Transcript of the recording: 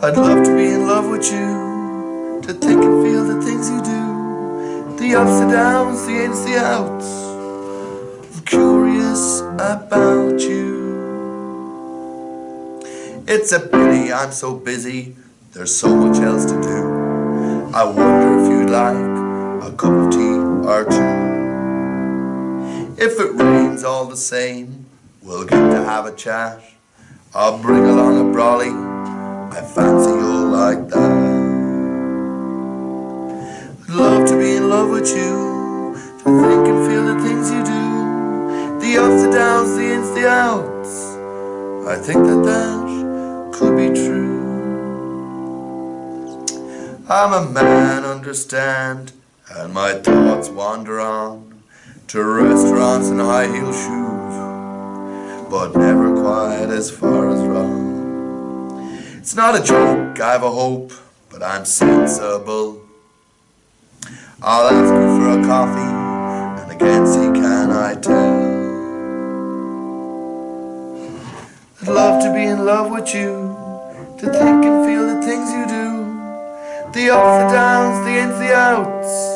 I'd love to be in love with you To think and feel the things you do The ups and downs, the ins, the outs. I'm curious about you. It's a pity I'm so busy. There's so much else to do. I wonder if you'd like A cup of tea or two. If it rains all the same We'll get to have a chat. I'll bring along a brolly in love with you. To think and feel the things you do. The ups and downs, the ins, the outs. I think that that could be true. I'm a man, understand And my thoughts wander on To restaurants and high heel shoes But never quite as far as wrong. It's not a joke, I've a hope, but I'm sensible. I'll ask you for a coffee, and again see can I tell. I'd love to be in love with you, to think and feel the things you do, the ups, the downs, the ins, the outs.